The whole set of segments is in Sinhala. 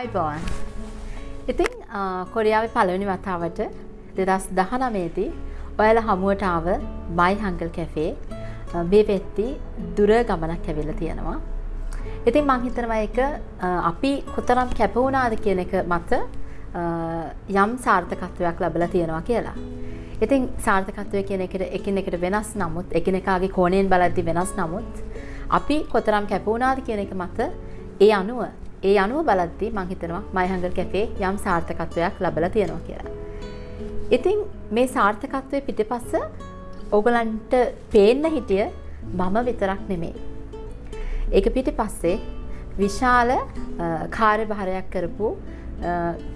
අයිබෝන් ඉතින් කොරියාවේ පළවෙනි වතාවට දෙදස් දහනමේදී ඔයාල හමුවට ආව මයි හංගල් කැෆේ මේ වෙත්ති දුර ගමනක් ඇවිල්ල තියෙනවා ඉතින් මං හිතනවා එක අපි කොතරම් කැපවුණාද කියන එක මත යම් සාර්ථකත්වයක් ලැබලා තියෙනවා කියලා. ඉතින් සාර්ථකත්වය කියන එකට එකින් එකට වෙනස් නමුත් එකිනෙකාගේ කෝණයෙන් බලද්දි වෙනස් නමුත් අපි කොතරම් කැපවුණාද කියන එක මත ඒ අනුව ඒ අනුව බලද්දී මං හිතනවා මයිහංගල් කැෆේ යම් සාර්ථකත්වයක් ලැබලා තියෙනවා කියලා. ඉතින් මේ සාර්ථකත්වයේ පිටිපස්ස ඕගලන්ට පේන්න හිටිය මම විතරක් නෙමෙයි. ඒක පිටිපස්සේ විශාල කාර්යභාරයක් කරපු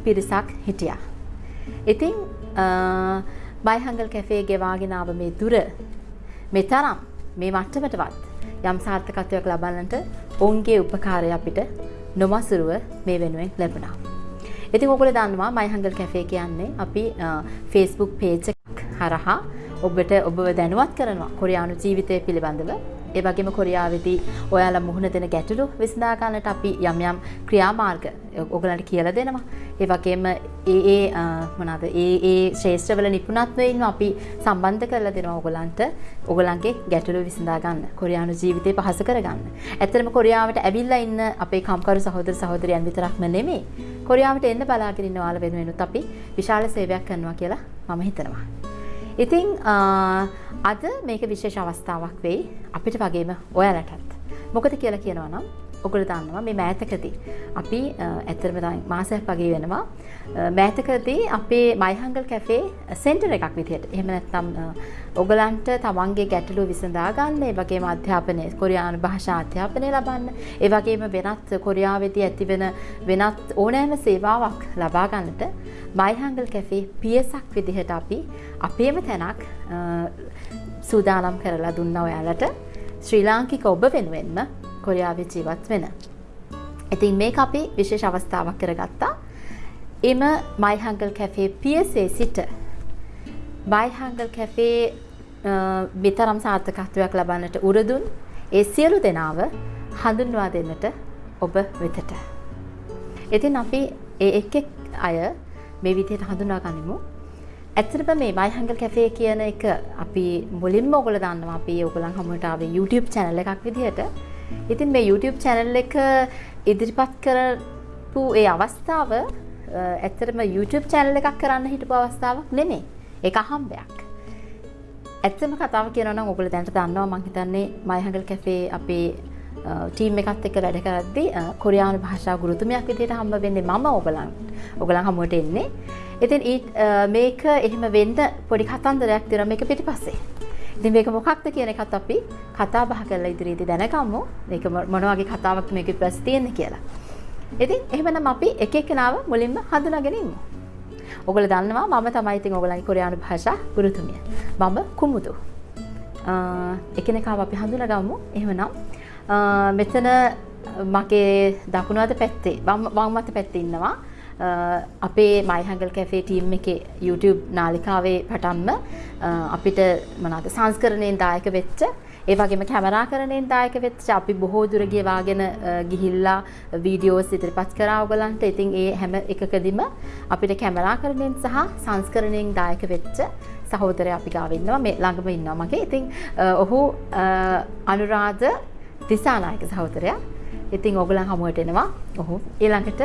පිරිසක් හිටියා. ඉතින් බයිහංගල් කැෆේ ගෙවාගෙන ආව මේ දුර මේ තරම් මේ මට්ටමටවත් යම් සාර්ථකත්වයක් ලබන්නට ඔවුන්ගේ උපකාරය අපිට නොමසුරුව මේ වෙනුවෙන් ලැබුණා. ඉතින් ඔයගොල්ලෝ දන්නවා මයිහංගල් කැෆේ කියන්නේ අපි Facebook page එකක් හරහා ඔබට ඔබව දැනුවත් කරනවා කොරියානු ජීවිතය පිළිබඳව ඒ වගේම කොරියාවේදී ඔයාලා මුහුණ දෙන ගැටලු විසඳා ගන්නට අපි යම් යම් ක්‍රියාමාර්ග ඔයගලන්ට කියලා දෙනවා. ඒ වගේම ඒ ඒ මොනවාද ඒ ඒ ශේෂ්ත්‍රවල නිපුණත්වයෙන් අපි සම්බන්ධ කරලා දෙනවා ඔයගලන්ට ඔයගලන්ගේ ගැටලු විසඳා ගන්න. කොරියානු ජීවිතේ පහසු කරගන්න. ඇත්තටම කොරියාවට ඇවිල්ලා ඉන්න අපේ කම්කරු සහෝදර සහෝදරයන් විතරක්ම නෙමෙයි. කොරියාවට එන්න බලාගෙන ඉන්න ඔයාලා වෙනුවෙනුත් අපි විශාල සේවයක් කරනවා කියලා මම හිතනවා. ඉතිං අද මේක විශේෂ අවස්ථාවක් වෙයි අපිට වගේම ඔයාලටත්. මොකද කියලා කියනවා නම් ඔගොල්ලෝ දන්නවා මේ මෑතකදී. අපි ඇත්තටම දැන් මාසයක් වගේ වෙනවා. මෑතකදී අපේ මයිහංගල් කැෆේ සෙන්ටර් එකක් විදිහට එහෙම නැත්නම් ඔගලන්ට තමන්ගේ ගැටලු විසඳා ගන්න ඒ වගේම අධ්‍යාපනය කොරියානු භාෂා අධ්‍යාපනය ලබන්න ඒ වගේම වෙනත් කොරියාවේදී ඇතිවෙන වෙනත් ඕනෑම සේවාවක් ලබා ගන්නට මයිහංගල් කැෆේ පියසක් විදිහට අපි අපේම තැනක් සූදානම් කරලා දුන්න ඔයාලට. ශ්‍රී ලාංකික ඔබ වෙනුවෙන්ම කොරියාවේ ජීවත් වෙන. ඉතින් මේක අපි විශේෂ අවස්ථාවක් කරගත්තා. එම මයිහංගල් කැෆේ පියසේ සිට බයිහංගල් කැෆේ මෙතරම් සාර්ථකත්වයක් ලබන්නට උරදුන් ඒ සියලු දෙනාව හඳුන්වා දෙන්නට ඔබ වෙතට. ඉතින් අපි ඒ එක් එක් අය මේ විදිහට හඳුනා ගනිමු. ඇත්තටම මේ මයිහංගල් කැෆේ කියන එක අපි මුලින්ම ඔයගොල්ලෝ දන්නවා අපි ඔයගොල්ලන් හමුවට ආවේ YouTube channel එකක් විදිහට. ඉතින් මේ YouTube channel එක ඉදිරිපත් කරපු ඒ අවස්ථාව ඇත්තටම YouTube channel එකක් කරන්න හිටපු අවස්ථාවක් නෙමෙයි. ඒක අහම්බයක්. ඇත්තම කතාව කියනවා නම් ඔයගොල්ලෝ දැනට දන්නවා මම හිතන්නේ මයිහංගල් කැෆේ අපේ ටීම් එකත් එක්ක වැඩ කරද්දී කොරියානු භාෂා ගුරුතුමියක් විදිහට හම්බ වෙන්නේ මම ඔයගලන් ඔයගලන් හමුවට එන්නේ. ඉතින් මේක එහෙම වෙන්න පොඩි කතන්දරයක් තියෙනවා මේක පිටිපස්සේ. ඉතින් මේක මොකක්ද කියන එකත් අපි කතා බහ කරලා ඉදිරියේදී දැනගමු. මේක මොන වගේ කතාවක් මේක පිටිපස්සේ තියෙන්නේ කියලා. ඉතින් එහෙමනම් අපි එක එකනාව මුලින්ම හඳුනාගෙන ඉමු. ඔගොල්ලෝ දන්නවා මම තමයි ඉතින් ඔයගලන්ගේ කොරියානු භාෂා ගුරුතුමිය. මම කුමුදු. එකිනෙකාව අපි හඳුනගමු. එහෙමනම් මෙතන මගේ දකුණු අත පැත්තේ වම් අත පැත්තේ ඉන්නවා අපේ මයිහංගල් කැෆේ ටීම් එකේ YouTube නාලිකාවේ පටන්ම අපිට මොනවාද සංස්කරණයෙන් දායක වෙච්ච ඒ වගේම කැමරාකරණයෙන් දායක වෙච්ච අපි බොහෝ දුර ගෙවාගෙන ගිහිල්ලා වීඩියෝස් ඉදිරිපත් කරා ඔයගලන්ට. ඉතින් ඒ හැම එකකදීම අපිට කැමරාකරණයෙන් සහ සංස්කරණයෙන් දායක වෙච්ච සහෝදරයා අපි ගාව ඉන්නවා. මේ ළඟම ඉන්නවා මගේ. ඉතින් ඔහු අනුරාධ දිසානායක සහෝදරයා. ඉතින් ඔයගලන් හමුවට එනවා. ඔහු ඊළඟට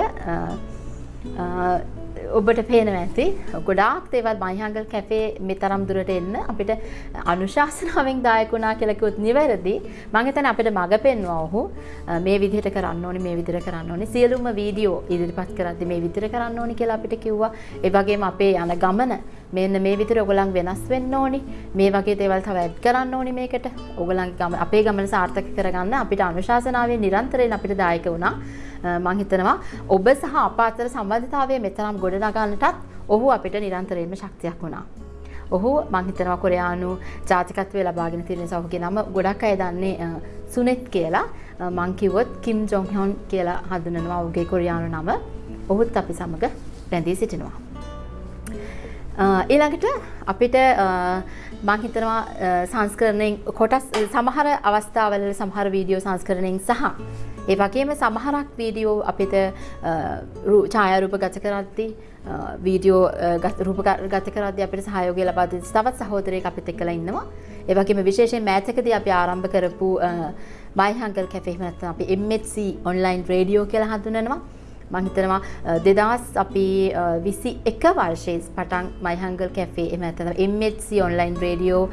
ඔබට පේනවා ඇති. ගොඩාක් දේවල් මයිහංගල් කැෆේ මේ තරම් දුරට එන්න. අපිට අනුශාසනාවෙන් දායකුණා කියලා කිව්වොත් නිවැරදි. මම හිතන්නේ අපිට මඟ පෙන්වුවා ඔහු. මේ විදිහට කරන්න ඕනේ මේ විදිහට කරන්න ඕනේ. සියලුම වීඩියෝ ඉදිරිපත් කරද්දි මේ විදිහට කරන්න ඕනේ කියලා අපිට කිව්වා. ඒ වගේම අපේ යන ගමන මෙන්න මේ විදිහට ඔයගොල්ලන් වෙනස් වෙන්න ඕනේ මේ වගේ දේවල් තව ඇඩ් කරන්න ඕනේ මේකට ඔයගොල්ලන්ගේ ගමන අපේ ගමන සාර්ථක කරගන්න අපිට අනුශාසනාවෙන් නිරන්තරයෙන් අපිට දායක වුණා මං හිතනවා ඔබ සහ අප අතර සම්බන්ධතාවය මෙතරම් ගොඩනගන්නටත් ඔහු අපිට නිරන්තරයෙන්ම ශක්තියක් වුණා. ඔහු මං හිතනවා කොරයානු ජාතිකත්වය ලබාගෙන තියෙන නිසා ඔහුගේ නම ගොඩක් අය දන්නේ සුනෙත් කියලා මං කිව්වොත් කිම් ජොන් හොන් කියලා හඳුනනවා ඔහුගේ කොරියානු නම. ඔහුත් අපි සමග රැඳී සිටිනවා. ඊළඟට අපිට මං හිතනවා සංස්කරණයෙන් කොටස් සමහර අවස්ථාවල සමහර වීඩියෝ සංස්කරණයෙන් සහ ඒ වගේම සමහරක් වීඩියෝ අපිට ඡායාරූප ගත කරද්දී වීඩියෝ රූප ගත කරද්දී අපිට සහයෝගය ලබා දෙන තවත් සහෝදරයෙක් අපිත් එක්කලා ඉන්නවා. ඒ වගේම විශේෂයෙන් මෑතකදී අපි ආරම්භ කරපු මයි හංගල් කැෆේ එහෙම නැත්නම් අපි MHC ඔන්ලයින් රේඩියෝ කියලා හඳුන්වනවා. මං හිතනවා දෙදස් අපි විසි එක වර්ෂයේ පටන් මයිහංගල් කැෆේ එම ඇතන MHC ඔන්ලයින් රේඩියෝ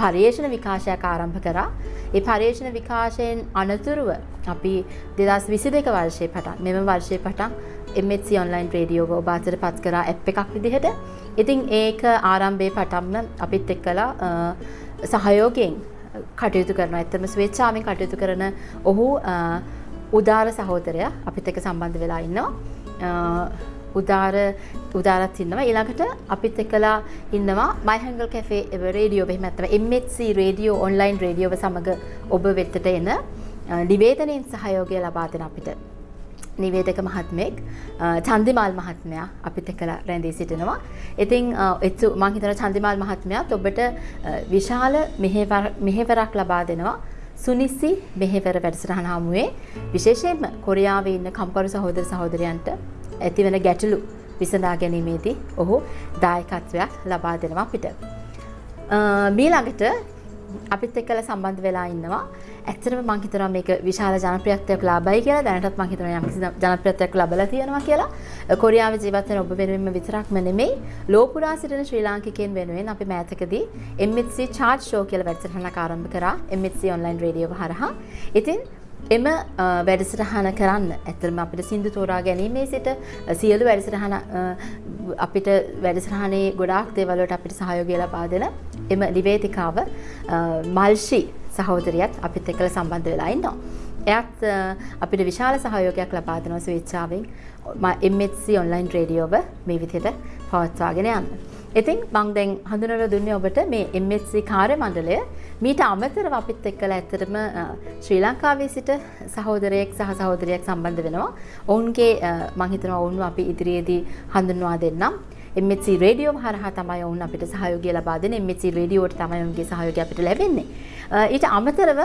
පර්යේෂණ විකාශයක් ආරම්භ කරා. ඒ පර්යේෂණ විකාශයෙන් අනතුරුව අපි දෙදස් විසි දෙක වර්ෂය පටන් මෙම වර්ෂය පටන් MHC ඔන්ලයින් රේඩියෝ ඔබාතර පත් කරා ඇප් එකක් විදිහට. ඉතින් ඒක ආරම්භය පටන්ම අපිත් එක්කලා සහයෝගයෙන් කටයුතු කරන ඇත්තම ස්වේච්ඡාවෙන් කටයුතු කරන ඔහු උදාර සහෝදරය අපිත් එක සම්බන්ධ වෙලා ඉන්නවා උදාර උදාරත් ඉන්නවා ඊළඟට අපිත් එක්කලා ඉන්නවා මයිහංගල් කැෆේ රේඩියෝ එහෙම නැත්නම් MHC රේඩියෝ ඔන්ලයින් රේඩියෝව සමග ඔබ වෙතට එන නිවේදනයෙන් සහයෝගය ලබා දෙන අපිට නිවේදක මහත්මයෙක් චන්දිමාල් මහත්මයා අපිත් එක්කලා රැඳී සිටිනවා. ඉතින් එතු මම හිතනවා චන්දිමාල් මහත්මයාත් ඔබට විශාල මෙහෙවරක් ලබා දෙනවා. සුනිස්සි මෙහෙවර වැඩසටහන හමුවේ විශේෂයෙන්ම කොරියාවේ ඉන්න කම්කරු සහෝදර සහෝදරයන්ට ඇතිවන ගැටලු විසඳා ගැනීමේදී ඔහු දායකත්වයක් ලබා දෙනවා අපිට. මීළඟට අපිත් එක්කලා සම්බන්ධ වෙලා ඉන්නවා. ඇත්තටම මම හිතනවා මේක විශාල ජනප්‍රියත්වයක් ලබයි කියලා. දැනටත් මම හිතනවා යම්කිසි ජනප්‍රියත්වයක් ලැබලා තියෙනවා කියලා. කොරියාවේ ජීවත් වෙන ඔබ වෙනුවෙන්ම විතරක්ම නෙමෙයි, ලෝපුරා සිටින ශ්‍රී ලාංකිකයන් වෙනුවෙන් අපි මෑතකදී MHC charge show කියලා වැඩසටහනක් ආරම්භ කරා. MHC online radio හරහා. ඉතින් එම වැඩසටහන කරන්න ඇතරම අපිට සිින්දු තෝරා ගැනීමේ සිට සියලු වැඩසටහන අපිට වැඩසටහනේ ගොඩාක් දේවලට අපිට සහයෝගය ලබා දෙන එම ලිවේතිකාව මල්ෂි සහෝදරියත් අපිත් එක්කල සම්බන්ධ වෙලා ඉන්නවා. එයත් අපිට විශාල සහයෝගයක් ලබා දෙනවා ස්වේච්ඡාවෙන් MHC ඔන්ලයින් රේඩියෝව මේ විදිහට පවත්වාගෙන යන්න. ඉතින් මං දැන් හඳුනලා දුන්නේ ඔබට මේ MHC කාර්ය මණ්ඩලය මීට අමතරව අපිත් එක්කලා ඇත්තටම ශ්‍රී ලංකාවේ සිට සහෝදරයෙක් සහ සහෝදරියක් සම්බන්ධ වෙනවා. ඔවුන්ගේ මං හිතනවා ඔවුන්ව අපි ඉදිරියේදී හඳුන්වා දෙන්නම්. MHC රේඩියෝ හරහා තමයි ඔවුන් අපිට සහයෝගය ලබා දෙන්නේ. MHC රේඩියෝට තමයි ඔවුන්ගේ සහයෝගය අපිට ලැබෙන්නේ. ඊට අමතරව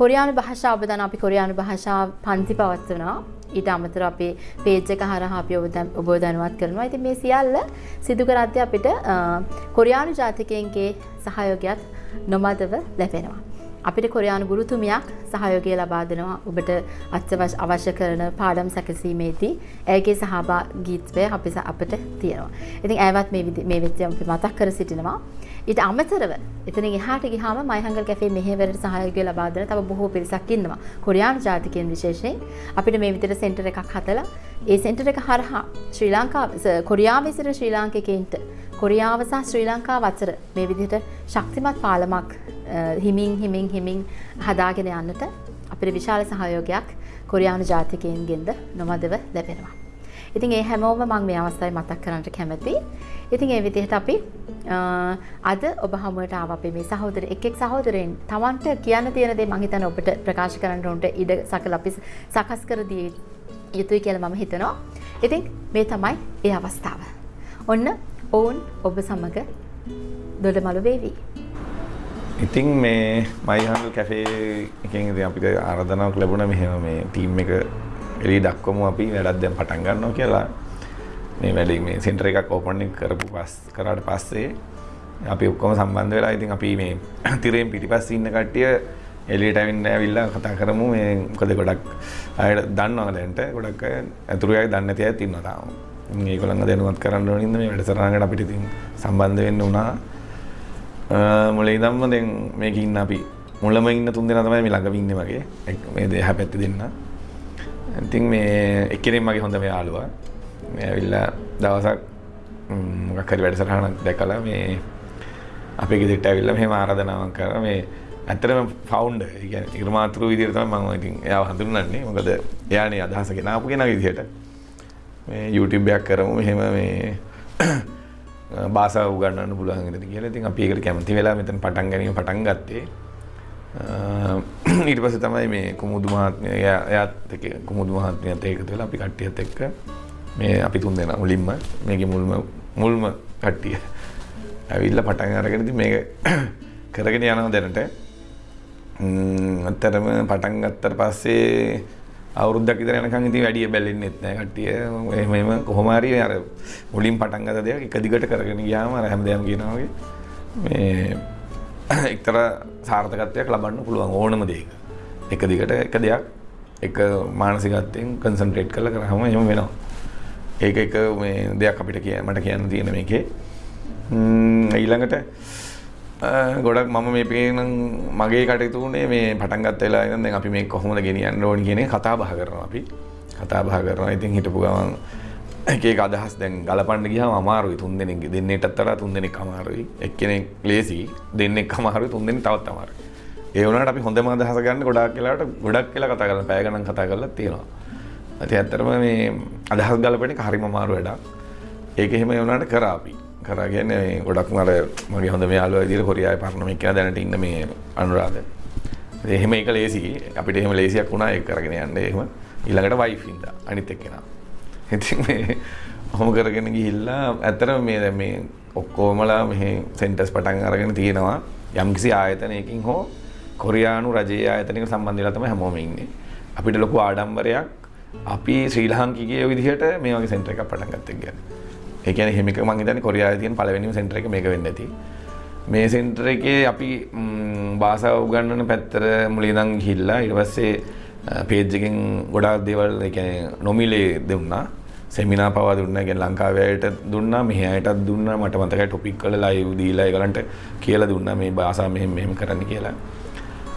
කොරියානු භාෂාව ඔබ දන්න අපි කොරියානු භාෂාව පන්ති පවත්වනවා. ඊට අමතර අපේ පේජ් එක හරහා අපි ඔබ දැනුවත් කරනවා. ඉතින් මේ සියල්ල සිදු කරද්දී අපිට කොරියානු ජාතිකයන්ගේ සහයෝගයත් නොමදව ලැබෙනවා. අපිට කොරයානු ගුරුතුමියක් සහයෝගය ලබා දෙනවා ඔබට අත්‍යවශ අවශ්‍ය කරන පාඩම් සැකසීමේදී ඇයගේ සහභාගීත්වය අපි අපට තියෙනවා. ඉතින් ඇයවත් මේ වෙච්ච අපි මතක් කර සිටිනවා. ඊට අමතරව එතනින් එහාට ගියාම මයිහංගල් කැෆේ මෙහෙවරට සහයෝගය ලබා දෙන තව බොහෝ පිරිසක් ඉන්නවා. කොරියානු ජාතිකයන් විශේෂයෙන් අපිට මේ විදිහට සෙන්ටර් එකක් හදලා ඒ සෙන්ටර් එක හරහා ශ්‍රී ලංකාව කොරියාවේ සිට ශ්‍රී ලාංකිකයින්ට කොරියාව සහ ශ්‍රී ලංකාව අතර මේ විදිහට ශක්තිමත් පාලමක් හිමින් හිමින් හිමින් හදාගෙන යන්නට අපිට විශාල සහයෝගයක් කොරියානු ජාතිකයන්ගෙන්ද නොමදව ලැබෙනවා. ඉතින් ඒ හැමෝම මම මේ අවස්ථාවේ මතක් කරන්නට කැමතියි. ඉතින් ඒ විදිහට අපි අද ඔබ හමුවට ආව අපේ මේ සහෝදර එක් එක් සහෝදරයන් Tamanට කියන්න තියෙන දේ මම හිතන්නේ ඔබට ප්‍රකාශ කරන්න උන්ට ඉඩ සකල අපි සකස් කර දී යුතුයි කියලා මම හිතනවා. ඉතින් මේ තමයි ඒ අවස්ථාව. ඔන්න ඔවුන් ඔබ සමග දොඩමළු වේවි. ඉතින් මේ මයිහන්ඩු කැෆේ එකෙන් ඉතින් අපිට ආරාධනාවක් ලැබුණා මෙහෙම මේ ටීම් එක එළිය දක්වමු අපි වැඩක් දැන් පටන් ගන්නවා කියලා මේ වැඩේ මේ සෙන්ටර් එකක් ඕපන් කරපු පස් කරාට පස්සේ අපි ඔක්කොම සම්බන්ධ වෙලා ඉතින් අපි මේ තිරයෙන් පිටිපස්සේ ඉන්න කට්ටිය එළියට ඇවිල්ලා ඇවිල්ලා කතා කරමු මේ මොකද ගොඩක් අයට දන්නවා දැන්ට ගොඩක් අය අතුරු අය දන්නේ නැති අයත් ඉන්නවා තාම. ඒගොල්ලන්ව දැනුවත් කරන්න ඕනින්ද මේ වැඩසටහනකට අපිට ඉතින් සම්බන්ධ වෙන්න වුණා. මුල ඉඳන්ම දැන් මේක ඉන්න අපි මුලම ඉන්න තුන් දෙනා තමයි මේ ළඟම ඉන්නේ වගේ. මේ දෙහ පැත්තේ දෙන්න. ඉතින් මේ එක්කෙනෙක් මගේ හොඳම යාළුවා. මේ ඇවිල්ලා දවසක් මොකක් හරි වැඩසටහනක් දැකලා මේ අපේ ගෙදරට ඇවිල්ලා මෙහෙම ආරාධනාවක් කරා මේ ඇත්තටම ෆවුන්ඩර් ඒ කියන්නේ නිර්මාතෘ විදිහට තමයි මම ඉතින් එයාව හඳුන්වන්නේ. මොකද එයානේ අදහස ගෙනාපු කෙනා විදිහට. මේ YouTube එකක් කරමු මෙහෙම මේ භාෂාව උගන්වන්න පුළුවන් වෙනද කියලා. ඉතින් අපි ඒකට කැමති වෙලා මෙතන පටන් ගැනීම පටන් ගත්තේ. ඊට පස්සේ තමයි මේ කුමුදු මහත්මිය එයාත් එක්ක කුමුදු මහත්මියත් එකතු වෙලා අපි කට්ටියත් එක්ක මේ අපි තුන් දෙනා මුලින්ම මේකේ මුල්ම මුල්ම කට්ටිය ඇවිල්ලා පටන් අරගෙන ඉතින් මේක කරගෙන යනවා දැනට. අත්තරම පටන් ගත්තට පස්සේ අවුරුද්දක් විතර යනකම් ඉතින් වැඩි බැලෙන්නෙත් නැහැ කට්ටිය එහෙම එහෙම කොහොම හරි අර මුලින් පටන් ගත්ත දෙයක් එක දිගට කරගෙන ගියාම අර හැමදේම කියනවා වගේ මේ එක්තරා සාර්ථකත්වයක් ලබන්න පුළුවන් ඕනම දෙයක. එක දිගට එක දෙයක් එක මානසිකත්වයෙන් කන්සන්ට්‍රේට් කරලා කරාම එහෙම වෙනවා. ඒක එක මේ දෙයක් අපිට කිය මට කියන්න තියෙන මේකේ. ඊළඟට ගොඩක් මම මේ පේන මගේ කටයුතු වුණේ මේ පටන් ගත්ත වෙලා ඉඳන් දැන් අපි මේ කොහොමද ගෙනියන්න ඕනි කියන එක කතා බහ කරනවා අපි. කතා බහ කරනවා. ඉතින් හිටපු ගමන් එක එක අදහස් දැන් ගලපන්න ගියාම අමාරුයි. තුන් දෙනෙක් දෙන්නෙක්ටත් වඩා තුන් දෙනෙක් අමාරුයි. එක්කෙනෙක් ලේසි දෙන්නෙක් අමාරුයි තුන් දෙනෙක් තවත් අමාරුයි. ඒ වුණාට අපි හොඳම අදහස ගන්න ගොඩාක් වෙලාවට ගොඩක් වෙලා කතා කරලා පැය ගණන් කතා කරලා තියෙනවා. ඉතින් ඇත්තටම මේ අදහස් ගලපන එක හරිම අමාරු වැඩක්. ඒක එහෙම වුණාට කරා අපි. කරගෙන ගොඩක් මර මගේ හොඳ යාලුව විදිහට කොරියාවේ පරණ මේ කියන දැනට ඉන්න මේ අනුරාධ. එහෙම ඒක ලේසි අපිට එහෙම ලේසියක් වුණා ඒක කරගෙන යන්න එහෙම ඊළඟට වයිෆ් ඉඳා අනිත් එක්කෙනා. ඉතින් මේ ඔහොම කරගෙන ගිහිල්ලා ඇත්තටම මේ දැන් මේ ඔක්කොමලා මෙහි සෙන්ටර්ස් පටන් අරගෙන තියෙනවා යම්කිසි ආයතනයකින් හෝ කොරියානු රජයේ ආයතනයකට සම්බන්ධ වෙලා තමයි හැමෝම ඉන්නේ. අපිට ලොකු ආඩම්බරයක් අපි ශ්‍රී ලාංකිකයෝ විදිහට මේ වගේ සෙන්ටර් එකක් පටන් ගත්තා කියන්නේ. ඒ කියන්නේ එහෙම එක මං හිතන්නේ කොරියාවේ තියෙන පළවෙනිම සෙන්ටර් එක මේක වෙන්න ඇති. මේ සෙන්ටර් එකේ අපි භාෂාව උගන්වන පැත්තට මුලින් ඉඳන් ගිහිල්ලා ඊට පස්සේ පේජ් එකෙන් ගොඩාක් දේවල් ඒ කියන්නේ නොමිලේ දුන්නා. සෙමිනා පවා දුන්නා. ඒ කියන්නේ ලංකාවේ අයට දුන්නා, මෙහි අයටත් දුන්නා. මට මතකයි ටොපික් වල ලයිව් දීලා ඒගලන්ට කියලා දුන්නා මේ භාෂාව මෙහෙම මෙහෙම කරන්න කියලා.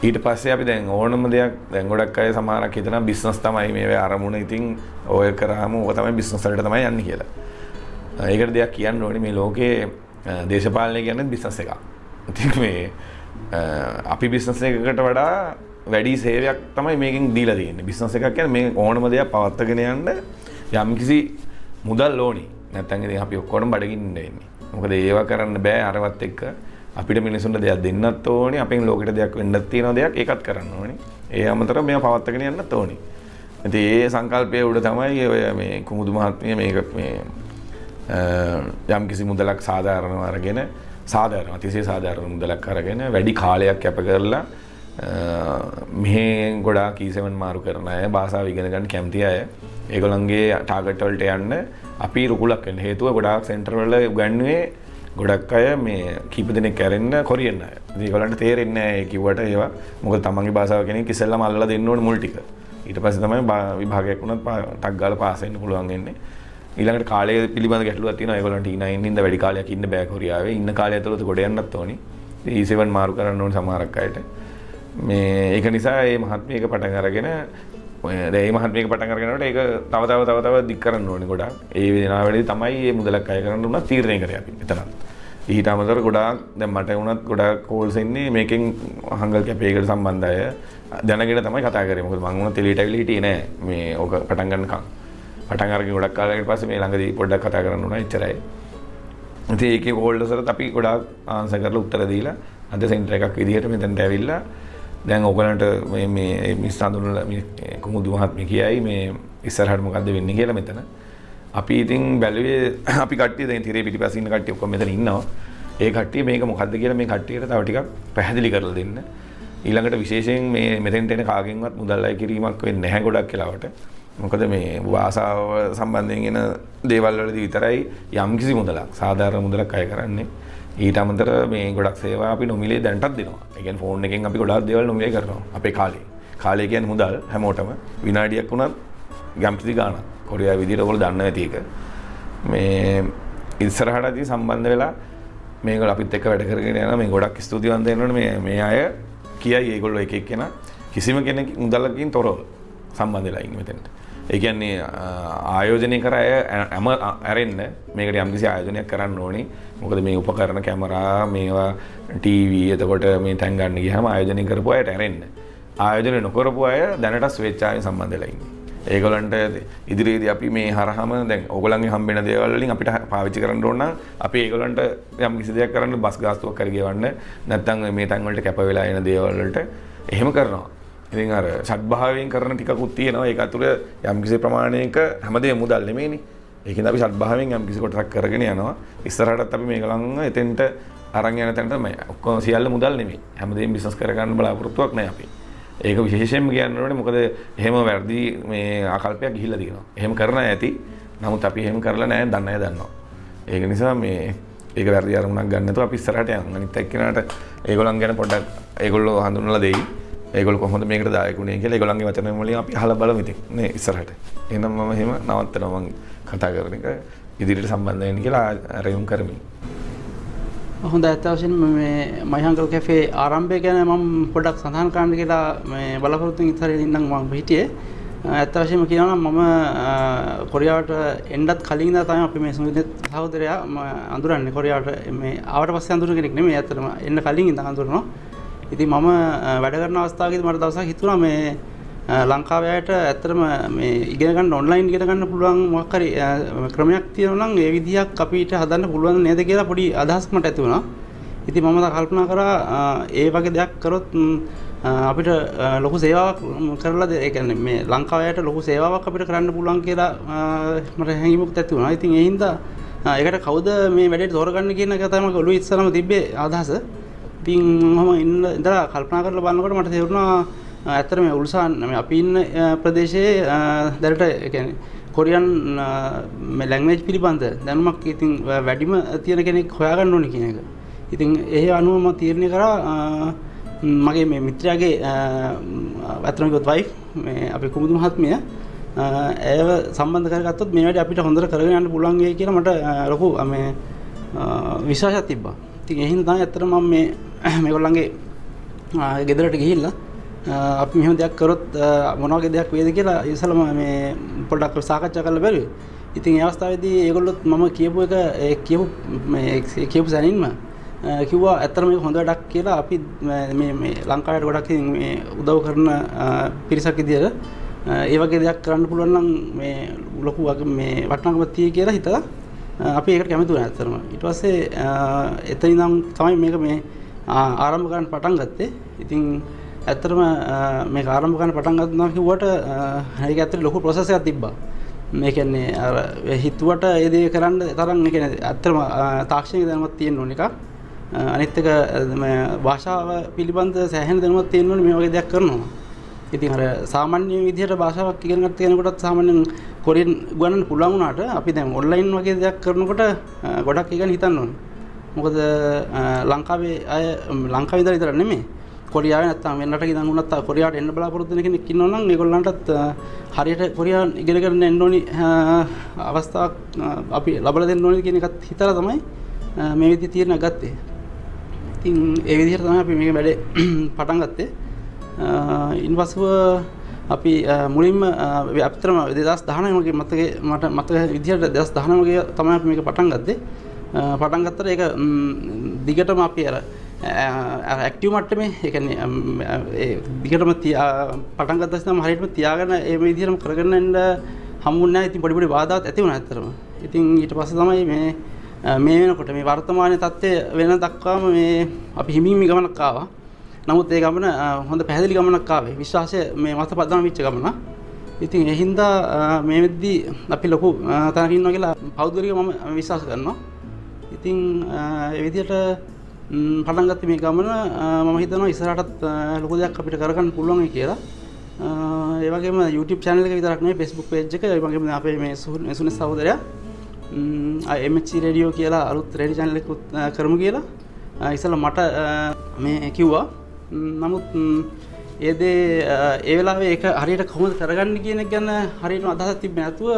ඊට පස්සේ අපි දැන් ඕනම දෙයක් දැන් ගොඩක් අය සමහරක් හිතනවා බිස්නස් තමයි මේ අරමුණ ඉතින් ඔය කරාම ඕක තමයි බිස්නස් වලට තමයි යන්නේ කියලා. ඒකට දෙයක් කියන්න ඕනේ මේ ලෝකයේ දේශපාලනය කියන්නේ බිස්නස් එකක්. ඉතින් මේ අපි බිස්නස් එකකට වඩා වැඩි සේවයක් තමයි මේකෙන් දීලා තියෙන්නේ. බිස්නස් එකක් කියන්නේ මේ ඕනම දෙයක් පවත්වාගෙන යන්න යම්කිසි මුදල් ඕනි. නැත්නම් ඉතින් අපි ඔක්කොම බඩගින්න ඉන්නේ. මොකද ඒවා කරන්න බෑ අරවත් එක්ක අපිට මිනිසුන්ට දෙයක් දෙන්නත් ඕනේ. අපෙන් ලෝකෙට දෙයක් වෙන්නත් තියෙන දෙයක් ඒකත් කරන්න ඕනේ. ඒ අමතරව මේවා පවත්වාගෙන යන්නත් ඕනේ. ඉතින් ඒ සංකල්පය උඩ තමයි ඔය මේ කුමුදු මහත්මිය මේක මේ යම් කිසි මුදලක් සාධාරණව අරගෙන සාධාරණ අතිශය සාධාරණ මුදලක් අරගෙන වැඩි කාලයක් කැප කරලා මෙහෙ ගොඩා කීසවන් e මාරු කරන අය භාෂාව ඉගෙන ගන්න කැමති අය ඒගොල්ලන්ගේ ටාගට් වලට යන්න අපි රුකුලක් වෙන්න හේතුව ගොඩාක් සෙන්ටර් වල උගන්වුවේ ගොඩක් අය මේ කීප දෙනෙක් කැරෙන්න කොරියන්න අය. ඒගොල්ලන්ට තේරෙන්නේ නැහැ ඒ කිව්වට ඒවා. මොකද තමන්ගේ භාෂාව කෙනෙක් ඉස්සෙල්ලාම අල්ලලා දෙන්න ඕනේ මුල් ටික. ඊට පස්සේ තමයි විභාගයක් වුණත් ටක් ගාලා පාස් වෙන්න පුළුවන් වෙන්නේ. ඊළඟට කාලය පිළිබඳ ගැටලුවක් තියෙනවා. ඒගොල්ලන්ට E9 හින්දා වැඩි කාලයක් ඉන්න බෑ කොරියාවේ. ඉන්න කාලය ඇතුළත ගොඩ යන්නත් ඕනි. E7 මාරු කරන්න ඕන සමහරක් අයට. මේ ඒක නිසා මේ මහත්මියක පටන් අරගෙන දැන් මේ මහත්මියක පටන් අරගෙනකොට ඒක තව තව තව තව දික් කරන්න ඕනේ ගොඩාක්. ඒ වෙනාවේදී තමයි මේ මුදලක් අය කරන්න උනා තීරණය කරේ අපි එතනත්. ඊට අමතර ගොඩාක් දැන් මට වුණත් ගොඩාක් කෝල්ස් එන්නේ මේකෙන් හංගල් කැපේකට සම්බන්ධ අය. දැනගෙන තමයි කතා කරේ. මොකද මම වුණත් එළියට ඇවිල්ලා හිටියේ නෑ මේ ඕක පටන් ගන්නකම්. පටන් අරගෙන ගොඩක් කාලයකට පස්සේ මේ ළඟදී පොඩ්ඩක් කතා කරන්න උනා එච්චරයි. ඉතින් ඒකේ හෝල්ඩර්ස් වලත් අපි ගොඩාක් ආන්සර් කරලා උත්තර දීලා අද සෙන්ටර් එකක් විදිහට මෙතනට ඇවිල්ලා දැන් ඔයගලන්ට මේ මේ මිස් හඳුනලා මේ කුමුදු මහත්මිය කියයි මේ ඉස්සරහට මොකද්ද වෙන්නේ කියලා මෙතන. අපි ඉතින් බැලුවේ අපි කට්ටිය දැන් තිරේ පිටිපස්සේ ඉන්න කට්ටිය ඔක්කොම මෙතන ඉන්නවා. ඒ කට්ටිය මේක මොකද්ද කියලා මේ කට්ටියට තව ටිකක් පැහැදිලි කරලා දෙන්න. ඊළඟට විශේෂයෙන් මේ මෙතෙන්ට එන කාගෙන්වත් මුදල් අය කිරීමක් වෙන්නේ නැහැ ගොඩක් වෙලාවට. මොකද මේ වාසාව සම්බන්ධයෙන් එන දේවල් වලදී විතරයි යම්කිසි මුදලක් සාධාරණ මුදලක් අය කරන්නේ. ඊට අමතර මේ ගොඩක් සේවා අපි නොමිලේ දැනටත් දෙනවා. ඒ කියන්නේ ෆෝන් එකෙන් අපි ගොඩාක් දේවල් නොමිලේ කරනවා. අපේ කාලේ. කාලේ කියන්නේ මුදල් හැමෝටම විනාඩියක් වුණත් යම්කිසි ගාණක්. කොරියාවේ විදිහට ඔයගොල්ලෝ දන්න ඇති එක. මේ ඉස්සරහටදී සම්බන්ධ වෙලා මේගොල්ලෝ අපිත් එක්ක වැඩ කරගෙන යනවා. මේ ගොඩක් ස්තුතිවන්ත වෙනවනේ මේ මේ අය කියයි ඒගොල්ලෝ එක එක්කෙනා කිසිම කෙනෙක් මුදලකින් තොරව සම්බන්ධ වෙලා ඉන්නේ මෙතනට. ඒ කියන්නේ ආයෝජනය කර අය ඇම ඇරෙන්න මේකට යම්කිසි ආයෝජනයක් කරන්න ඕනි. මොකද මේ උපකරණ කැමරා මේවා ටීවී එතකොට මේ තැන් ගන්න ගියාම ආයෝජනය කරපු අයට ඇරෙන්න. ආයෝජනය නොකරපු අය දැනට ස්වේච්ඡාවෙන් සම්බන්ධ වෙලා ඉන්නේ. ඒගොල්ලන්ට ඉදිරියේදී අපි මේ හරහාම දැන් ඕගොල්ලන්ගේ හම්බෙන දේවල් වලින් අපිට පාවිච්චි කරන්න ඕන නම් අපි ඒගොල්ලන්ට යම් කිසි දෙයක් කරන්න බස් ගාස්තුවක් කර ගෙවන්න නැත්නම් මේ තැන් වලට කැප වෙලා එන දේවල් වලට එහෙම කරනවා. ඉතින් අර සත්භාවයෙන් කරන ටිකකුත් තියෙනවා ඒක අතුර යම්කිසි ප්‍රමාණයක හැමදේම මුදල් නෙමෙයිනේ ඒකෙන් අපි සත්භාවයෙන් යම්කිසි කොටසක් කරගෙන යනවා ඉස්සරහටත් අපි මේගොල්ලන් එතෙන්ට අරන් යන තැනට මේ ඔක්කොම සියල්ල මුදල් නෙමෙයි හැමදේම බිස්නස් කරගන්න බලාපොරොත්තුවක් නැහැ අපි ඒක විශේෂයෙන්ම කියන්න ඕනේ මොකද එහෙම වැරදි මේ ආකල්පයක් ගිහිල්ලා තියෙනවා. එහෙම කරන ඇති. නමුත් අපි එහෙම කරලා නැහැ දන්නේ නැහැ දන්නවා. ඒක නිසා මේ ඒක වැරදි අරමුණක් ගන්න නැතුව අපි ඉස්සරහට යන්න. අනිත් එක්කෙනාට ඒගොල්ලන් ගැන පොඩ්ඩක් ඒගොල්ලෝ හඳුන්වලා දෙයි. ඒගොල්ලෝ කොහොමද මේකට දායකුනේ කියලා ඒගොල්ලන්ගේ වචන වලින් අපි අහලා බලමු ඉතින් නේ ඉස්සරහට. එහෙනම් මම එහෙම නවත්තනවා මම කතා කරන එක ඉදිරියට සම්බන්ධ වෙන්න කියලා රැයුම් කරමි. හොඳ ඇත්ත වශයෙන්ම මේ මයිහංගල් කැෆේ ආරම්භය ගැන මම පොඩ්ඩක් සඳහන් කරන්න කියලා මේ බලාපොරොත්තු වෙන ඉතරේ ඉඳන් මම හිටියේ. ඇත්ත වශයෙන්ම කියනවා නම් මම කොරියාවට එන්නත් කලින් ඉඳලා තමයි අපි මේ සුනිත් සහෝදරයා අඳුරන්නේ කොරියාවට මේ ආවට පස්සේ අඳුරන කෙනෙක් නෙමෙයි ඇත්තටම එන්න කලින් ඉඳන් අඳුරනවා. ඉතින් මම වැඩ කරන අවස්ථාවකදී මට දවසක් හිතුණා මේ ලංකාවේ අයට ඇත්තටම මේ ඉගෙන ගන්න ඔන්ලයින් ඉගෙන ගන්න පුළුවන් මොකක් හරි ක්‍රමයක් තියෙනවා නම් ඒ විදිහක් අපිට හදන්න පුළුවන් නේද කියලා පොඩි අදහසක් මට ඇති වුණා. ඉතින් මම කල්පනා කරා ඒ වගේ දෙයක් කරොත් අපිට ලොකු සේවාවක් කරලා ඒ කියන්නේ මේ ලංකාවයට ලොකු සේවාවක් අපිට කරන්න පුළුවන් කියලා මට හැඟීමක් ඇති වුණා. ඉතින් ඒ හින්දා ඒකට කවුද මේ වැඩේට තෝරගන්න කියන එක තමයි ඔළුවේ ඉස්සරම තිබ්බේ අදහස. ඉතින් මම ඉන්න ඉඳලා කල්පනා කරලා බලනකොට මට තේරුණා ඇත්තට මේ උල්සාන් මේ අපි ඉන්න ප්‍රදේශයේ දැනට ඒ කියන්නේ කොරියන් මේ ලැන්ග්වේජ් පිළිබඳ දැනුමක් ඉතින් වැඩිම තියෙන කෙනෙක් හොයාගන්න ඕනේ කියන එක. ඉතින් ඒ අනුව මම තීරණය කරා මගේ මේ මිත්‍රයාගේ ඇත්තටම කිව්වොත් වයිෆ් මේ අපේ කුමුදු මහත්මිය ඇයව සම්බන්ධ කරගත්තොත් මේ වැඩේ අපිට හොඳට කරගෙන යන්න පුළුවන් වෙයි කියලා මට ලොකු මේ විශ්වාසයක් තිබ්බා. ඉතින් ඒ හින්දා තමයි ඇත්තට මම මේ මේගොල්ලන්ගේ ගෙදරට ගිහිල්ලා අපි මෙහෙම දෙයක් කරොත් මොන වගේ දෙයක් වේද කියලා ඉස්සලම මේ පොඩ්ඩක් සාකච්ඡා කරලා බැලුවේ. ඉතින් ඒ අවස්ථාවේදී ඒගොල්ලොත් මම කියපු එක ඒ කියපු මේ කියපු සැනින්ම කිව්වා ඇත්තට මේක හොඳ වැඩක් කියලා අපි මේ මේ ලංකාවට ගොඩක් මේ උදව් කරන පිරිසක් විදියට ඒ වගේ දෙයක් කරන්න පුළුවන් නම් මේ ලොකු මේ වටිනාකමක් තියෙයි කියලා හිතලා අපි ඒකට කැමති වුණා ඇත්තටම. ඊට පස්සේ එතන ඉඳන් තමයි මේක මේ ආරම්භ කරන්න පටන් ගත්තේ. ඉතින් ඇත්තටම මේක ආරම්භ කරන්න පටන් ගන්නවා කිව්වට ඒක ඇත්තට ලොකු ප්‍රොසෙස් එකක් තිබ්බා. මේ කියන්නේ අර හිතුවට ඒ දේ කරන්න තරම් ඒ කියන්නේ ඇත්තටම තාක්ෂණික දැනුමක් තියෙන්න ඕන එකක්. අනිත් එක භාෂාව පිළිබඳ සෑහෙන දැනුමක් තියෙන්න ඕනේ මේ වගේ දෙයක් කරනවා. ඉතින් අර සාමාන්‍ය විදිහට භාෂාවක් ඉගෙන ගන්න කෙනෙකුටත් සාමාන්‍යයෙන් කොරියන් ගුවන්වන්න පුළුවන් වුණාට අපි දැන් ඔන්ලයින් වගේ දෙයක් කරනකොට ගොඩක් ඉගෙන හිතන්න ඕනේ. මොකද ලංකාවේ අය ලංකාවේ ඉඳලා විතර නෙමෙයි කොරියාවේ නැත්තම් වෙනරට ඉඳන් වුණත් කොරියාවට එන්න බලාපොරොත්තු වෙන කෙනෙක් ඉන්නවා නම් ඒගොල්ලන්ටත් හරියට කොරියාන් ඉගෙන ගන්න එන්න ඕනි අවස්ථාවක් අපි ලබා දෙන්න ඕනි කියන එකත් හිතලා තමයි මේ විදිහේ තීරණ ගත්තේ. ඉතින් ඒ විදිහට තමයි අපි මේක වැඩේ පටන් ගත්තේ. ඉන්පසුව අපි මුලින්ම අපිතරම 2019 මගේ මතකේ මට මතක විදිහට 2019 මගේ තමයි අපි මේක පටන් ගත්තේ. පටන් ගත්තට ඒක දිගටම අපි අර ඇක්ටිව් මට්ටමේ ඒ කියන්නේ ඒ දිගටම පටන් ගත්තා නම් හරියටම තියාගෙන ඒ විදිහටම කරගෙන යන්න හම්බුන්නේ නැහැ. ඉතින් පොඩි පොඩි බාධාත් ඇති වුණා ඇත්තටම. ඉතින් ඊට පස්සේ තමයි මේ මේ වෙනකොට මේ වර්තමාන තත්ත්වය වෙන දක්වාම මේ අපි හිමින් ගමනක් ආවා. නමුත් ඒ ගමන හොඳ පැහැදිලි ගමනක් ආවේ. විශ්වාසය මේ මත පදනම් වෙච්ච ගමන. ඉතින් ඒ හින්දා මේ වෙද්දී අපි ලොකු තැනක ඉන්නවා කියලා පෞද්ගලිකව මම විශ්වාස කරනවා. ඉතින් ඒ විදිහට පටන් ගත්තේ මේ ගමන මම හිතනවා ඉස්සරහටත් ලොකු දෙයක් අපිට කරගන්න පුළුවන් කියලා. ඒ වගේම YouTube channel එක විතරක් නෙවෙයි Facebook page එක ඒ වගේම අපේ මේ සුනිල් සහෝදරයා MHC රේඩියෝ කියලා අලුත් රේඩියෝ channel එකක් කරමු කියලා ඉස්සෙල්ලා මට මේ කිව්වා. නමුත් ඒ දේ ඒ වෙලාවේ ඒක හරියට කොහොමද කරගන්න කියන එක ගැන හරියටම අදහසක් තිබ්බේ නැතුව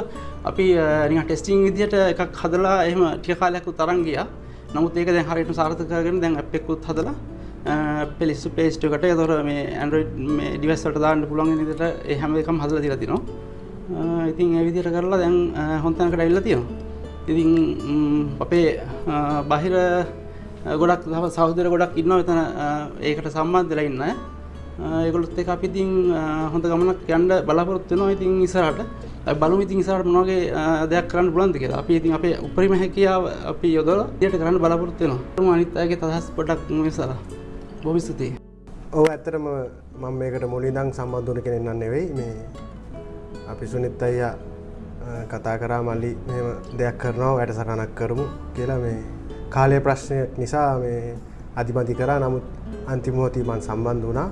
අපි නිකන් ටෙස්ටිං විදියට එකක් හදලා එහෙම ටික කාලයක් උතරන් ගියා. නමුත් ඒක දැන් හරියට සාර්ථක කරගෙන දැන් ඇප් එකකුත් හදලා Play Store Play Store එකට ඒතොර මේ Android මේ device වලට දාන්න පුළුවන් වෙන විදිහට ඒ හැම එකම හදලා දීලා තිනවා. ඉතින් ඒ විදිහට කරලා දැන් හොඳ තැනකට ඇවිල්ලා තියෙනවා. ඉතින් අපේ බාහිර ගොඩක් සහෝදර ගොඩක් ඉන්නවා එතන ඒකට සම්බන්ධ වෙලා ඉන්න අය. ඒගොල්ලොත් එක්ක අපි ඉතින් හොඳ ගමනක් යන්න බලාපොරොත්තු වෙනවා ඉතින් ඉස්සරහට. අපි බලමු ඉතින් ඉස්සරහට මොන වගේ දෙයක් කරන්න පුළුවන්ද කියලා. අපි ඉතින් අපේ උපරිම හැකියාව අපි යොදලා ඊට කරන්න බලාපොරොත්තු වෙනවා. අනිත් අයගේ අදහස් පොඩ්ඩක් විසලා. බොහොම ස්තුතියි. ඔව් ඇත්තටම මම මේකට මුලින්දන් සම්බන්ධ වුණ කෙනෙක් නන් නෙවෙයි මේ අපි සුනිත් අයියා කතා කරා මල්ලි මෙහෙම දෙයක් කරනවා වැඩසටහනක් කරමු කියලා මේ කාලය ප්‍රශ්නයක් නිසා මේ අධිපති කරා නමුත් අන්තිමෝතිී මන් සම්බන්ධ වනා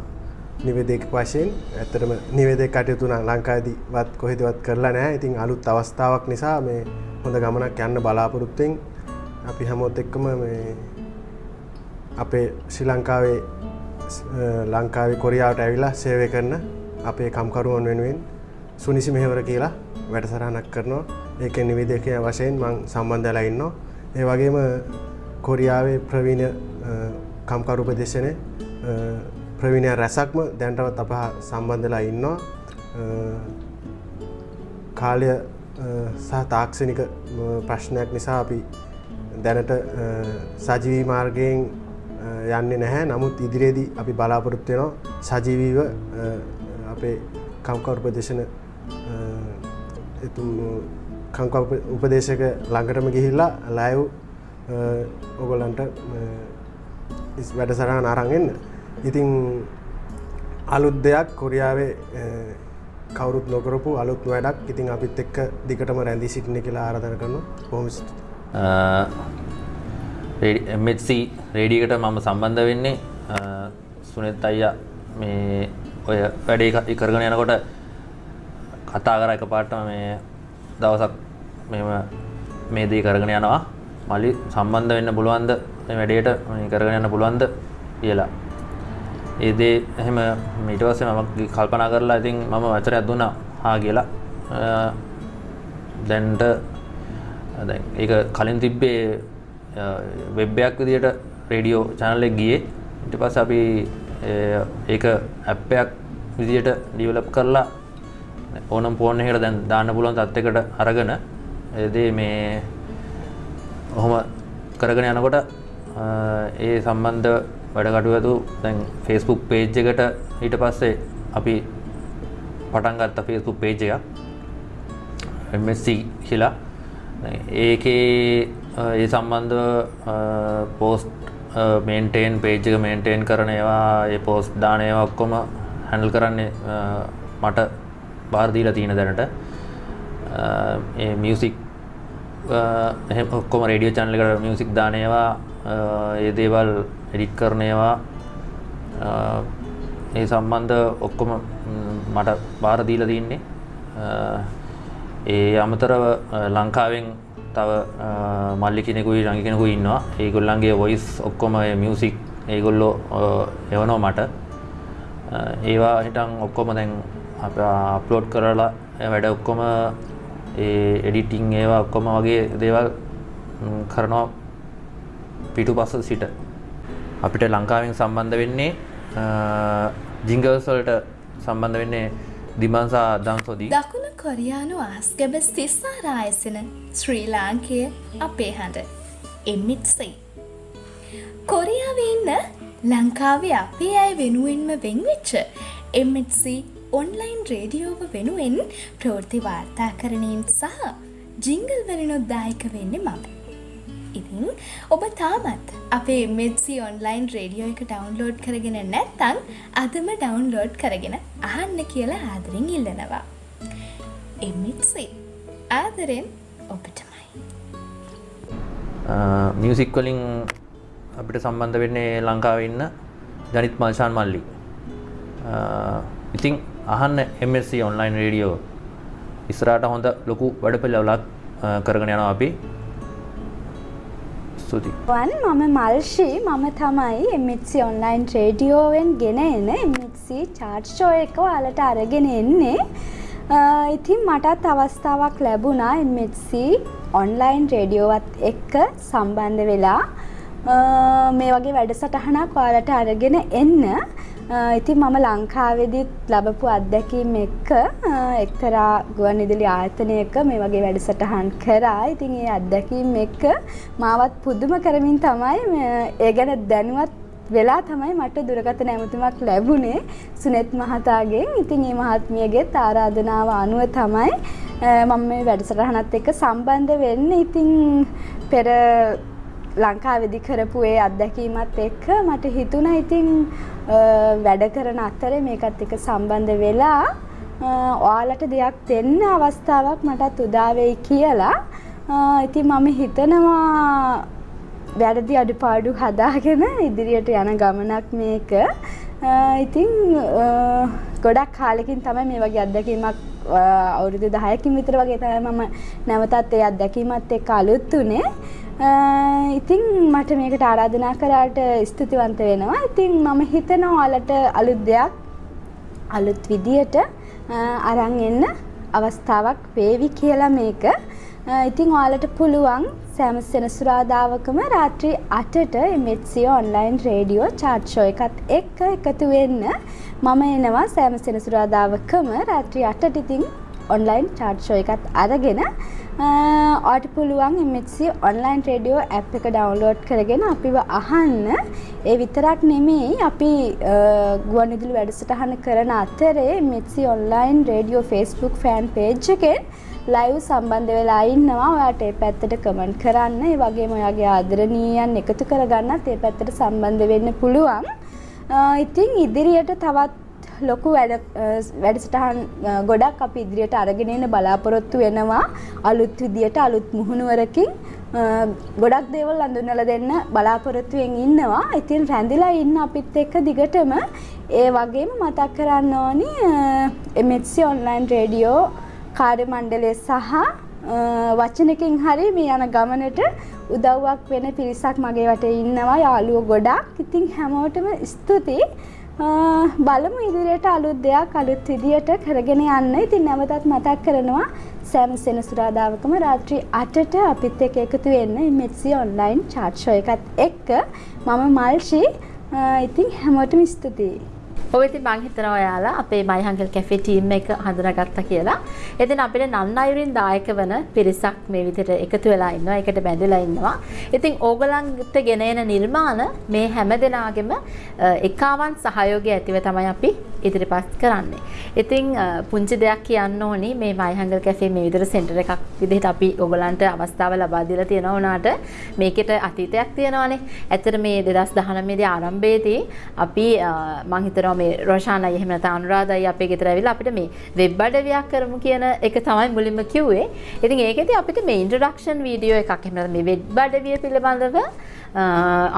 නිවේදක වශයෙන් ඇත්තටම නිවේදක කටයුතු නම් ලංකාවේදීවත් කොහෙදවත් කරලා නැහැ. ඉතින් අලුත් අවස්ථාවක් නිසා මේ හොඳ ගමනක් යන්න බලාපොරොත්තුෙන් අපි හැමෝත් එක්කම මේ අපේ ශ්‍රී ලංකාවේ ලංකාවේ කොරියාවට ඇවිලා සේවය කරන අපේ කම්කරුවන් වෙනුවෙන් සුනිසි මෙහෙවර කියලා වැඩසටහනක් කරනවා. ඒකේ නිවේදකය වශයෙන් මං සම්බන්ධ වෙලා ඉන්නවා. ඒ වගේම කොරියාවේ ප්‍රවීණ කම්කරු උපදේශනයේ ප්‍රවීණය රැසක්ම දැන්ටවත් අප සම්බන්ධලා ඉන්නවා. කාලය සහ තාක්ෂණික ප්‍රශ්නයක් නිසා අපි දැනට සජීවී මාර්ගයෙන් යන්නේ නැහැ නමුත් ඉදිරියේදී අපි බලාපොරොත්තු වෙනවා සජීවීව අපේ කම්කවර උපදේශන කංක උපදේශක ළඟටම ගිහිල්ලා ලයිව් ඔගොල්ලන්ට වැඩසටහන අරන් එන්න. ඉතින් අලුත් දෙයක් කොරියාවේ කවුරුත් නොකරපු අලුත් වැඩක්. ඉතින් අපිත් එක්ක දිගටම රැඳී සිටින කියලා ආරාධනා කරනවා. බොහොම එම්සි රේඩියකට මම සම්බන්ධ වෙන්නේ. සුනෙත් අයියා මේ ඔය වැඩේ කරගෙන යනකොට කතා කර එක පාටම මේ දවසක් මෙම මේ දේ කරගෙන යනවා. මලි සම්බන්ධ වෙන්න පුළුවන්ද? වැඩේට කරගෙන යන්න පුළුවන්ද? කියලා. ඒදේ එහෙම මීට පස්සේ මම කල්පනා කරලා ඉතින් මම වචරයක් දුන්නා. හා කියලා. දැන්ට ඒක කලින් තිබ්බේ වෙබ්බයක් විදියට රේඩියෝ චැනල් එක ගියේ. ඊට පස්සේ අපි ඒක ඇප්පයක් විදියට ඩිවලොප් කරලා ඕනම් ෆෝන් එකකට දැන් දාන්න පුළුවන් තත්යකට අරගෙන ඒ මේ ඔහොම කරගෙන යනකොට ඒ සම්බන්ධ වැඩ කටයුතු දැන් ෆේස්බුක් පේජ් එකට ඊට පස්සේ අපි පටන් ගත්ත ෆේස්බුක් පේජ් එකක්. MSC කියලා. ඒකේ ඒ සම්බන්ධ පෝස්ට් මේන්ටේන් පේජ් එක මේන්ටේන් කරන ඒවා ඒ පෝස්ට් දාන ඒවා ඔක්කොම හැන්ඩල් කරන්නේ මට බාර දීලා තියෙන දැනට. ඒ මියුසික් එහෙම ඔක්කොම රේඩියෝ channel එකට මියුසික් දාන ඒවා ඒ දේවල් එඩිට් කරන ඒවා ඒ සම්බන්ධ ඔක්කොම මට බාර දීලා තින්නේ. ඒ අමතරව ලංකාවෙන් තව මල්ලි කෙනෙකුයි රඟි කෙනෙකුයි ඉන්නවා. ඒගොල්ලන්ගේ වොයිස් ඔක්කොම මියසික් ඒගොල්ලෝ එවනෝ මට. ඒවා හිටන් ඔක්කොම දැන් අප අප්ලෝඩ් කරලා වැඩ ඔක්කොම ඒ එඩිටිං ඒවා ඔක්කොම වගේ දේවල් කරනවා පිටු පස්ස සිට. අපිට ලංකාවෙන් සම්බන්ධ වෙන්නේ ජිංගවස්වලට සම්බන්ධ වෙන්නේ දිමන්සා දන්සොදී දකුණු කොරියානු ආස්ගැබ සිස්සාරායසන ශ්‍රී ලාංකය අපේ හඬ එම්මිත්සයි. කොරියාවේ ඉන්න ලංකාවේ අපේ අය වෙනුවෙන්ම වෙන්වෙච්ච එම්මිත්සි ඔන්ලයින් රේඩියෝව වෙනුවෙන් ප්‍රෘති වාර්තා කරණයෙන් සහ ජිංගල් වලනොද්දායක වෙන්න මම. ඉතින් ඔබ තාමත් අපේ මෙත්සි ඔන්ලයින් රේඩියෝ එක ඩවන්ලෝඩ් කරගෙන නැත්තං අදම ඩවන්ලෝඩ් කරගෙන අහන්න කියලා ආදරින් ඉල්ලනවා. එමිත්සේ ආදරෙන් ඔබටමයි. මියසික් වලින් අපිට සම්බන්ධ වෙන්නේ ලංකාව ඉන්න ජනිත් මල්ශාන් මල්ලි. ඉතිං අහන්න MSC ඔන්ලයින් රේඩියෝ ඉස්රාට හොඳ ලොකු වැඩපිල්ලවලක් කරගෙන යනවා අපි ස්තුති. වන් මම මල්ෂී මම තමයි එමිත්සි ඔන්ලයින් රේඩියෝවෙන් ගෙන එන එමිත්සි චාර්්ෂෝ එක ඔයාලට අරගෙන එන්නේ. ඉතින් මටත් අවස්ථාවක් ලැබුණා එමිත්සි ඔන්ලයින් රේඩියෝවත් එක්ක සම්බන්ධ වෙලා මේ වගේ වැඩසටහනක් ඔයාලට අරගෙන එන්න ඉතින් මම ලංකාවෙදිත් ලබපු අත්දැකීම් එක්ක එක්තරා ගුවන් ඉදිලි ආයතනයක මේ වගේ වැඩසටහන් කරා. ඉතින් ඒ අත්දැකීම් එක්ක මාවත් පුදුම කරමින් තමයි ඒ ගැන දැනුවත් වෙලා තමයි මට දුරකථන ඇමතුමක් ලැබුණේ සුනෙත් මහතාගෙන්. ඉතින් මේ මහත්මියගෙත් ආරාධනාව අනුව තමයි මම මේ වැඩසටහනත් එක්ක සම්බන්ධ වෙන්නේ. ඉතින් පෙර ලංකාවෙදි කරපු ඒ අත්දැකීමත් එක්ක මට හිතුණා ඉතින් වැඩ කරන අතරේ මේකත් එක්ක සම්බන්ධ වෙලා ඔයාලට දෙයක් දෙන්න අවස්ථාවක් මටත් උදා වෙයි කියලා. ඉතින් මම හිතනවා වැරදි අඩුපාඩු හදාගෙන ඉදිරියට යන ගමනක් මේක. ඉතින් ගොඩක් කාලෙකින් තමයි මේ වගේ අත්දැකීමක් අවුරුදු දහයකින් විතර වගේ තමයි මම නැවතත් ඒ අත්දැකීමත් එක්ක අලුත් වුණේ. ඉතින් මට මේකට ආරාධනා කරාට ස්තුතිවන්ත වෙනවා. ඉතින් මම හිතනවා ඔයාලට අලුත් දෙයක් අලුත් විදියට අරන් එන්න අවස්ථාවක් වේවි කියලා මේක. ඉතින් ඔයාලට පුළුවන් සෑම සෙනසුරාදාවකම රාත්‍රී 8ට MHC online radio chat show එකත් එක්ක එකතු වෙන්න මම එනවා සෑම සෙනසුරාදාවකම රාත්‍රී 8ට ඉතින් ඔන්ලයින් චාට් ෂෝ එකත් අරගෙන ඔට පුළුවන් MHC ඔන්ලයින් රේඩියෝ ඇප් එක ඩවන්ලෝඩ් කරගෙන අපිව අහන්න. ඒ විතරක් නෙමෙයි අපි ගුවන්විදුලි වැඩසටහන කරන අතරේ MHC online radio Facebook fan page එකෙන් ලයිව් සම්බන්ධ වෙලා ඉන්නවා. ඔයාට ඒ පැත්තට කමෙන්ට් කරන්න. ඒ වගේම ඔයාගේ ආදරණීයයන් එකතු කරගන්නත් ඒ පැත්තට සම්බන්ධ වෙන්න පුළුවන්. ඉතින් ඉදිරියට තවත් ලොකු වැඩසටහන් ගොඩක් අපි ඉදිරියට අරගෙන එන්න බලාපොරොත්තු වෙනවා අලුත් විදියට අලුත් මුහුණුවරකින් ගොඩක් දේවල් අඳුනලා දෙන්න බලාපොරොත්තුවෙන් ඉන්නවා. ඉතින් රැඳිලා ඉන්න අපිත් එක්ක දිගටම ඒ වගේම මතක් කරන්න ඕනි MHC online radio කාර්ය මණ්ඩලය සහ වචනකින් හරි මේ යන ගමනට උදව්වක් වෙන පිරිසක් මගේ වටේ ඉන්නවා යාළුවෝ ගොඩක්. ඉතින් හැමෝටම ස්තුතියි. බලමු ඉදිරියට අලුත් දෙයක් අලුත් විදියට කරගෙන යන්න. ඉතින් නැවතත් මතක් කරනවා සෑම සෙනසුරාදාවකම රාත්‍රී 8ට අපිත් එක්ක එකතු වෙන්න MHC online chat show එකත් එක්ක මම මල්ෂි ඉතින් හැමෝටම ස්තුතියි. ඔය ඉතින් මං හිතනවා ඔයාලා අපේ මයි හංගල් කැෆේ ටීම් එක හඳුනාගත්තා කියලා. ඉතින් අපිට නන් අයුරින් දායක වන පිරිසක් මේ විදිහට එකතු වෙලා ඉන්නවා. ඒකට බැඳලා ඉන්නවා. ඉතින් ඕගලන්ට ගෙන එන නිර්මාණ මේ හැම දෙනාගේම එකාවන් සහයෝගය ඇතිව තමයි අපි ඉදිරිපත් කරන්නේ. ඉතින් පුංචි දෙයක් කියන්න ඕනි මේ මයි හංගල් කැෆේ මේ විදිහට සෙන්ටර් එකක් විදිහට අපි ඕගලන්ට අවස්ථාව ලබා දීලා තියෙනවා උනාට මේකට අතීතයක් තියෙනවානේ. ඇත්තට මේ 2019 දී ආරම්භයේදී අපි මං හිතනවා මේ රොෂානයි එහෙම නැත්නම් අනුරාධයි අපේ ගෙදර ඇවිල්ලා අපිට මේ වෙබ් අඩවියක් කරමු කියන එක තමයි මුලින්ම කිව්වේ. ඉතින් ඒකෙදි අපිට මේ ඉන්ට්‍රොඩක්ෂන් වීඩියෝ එකක් එහෙම නැත්නම් මේ වෙබ් අඩවිය පිළිබඳව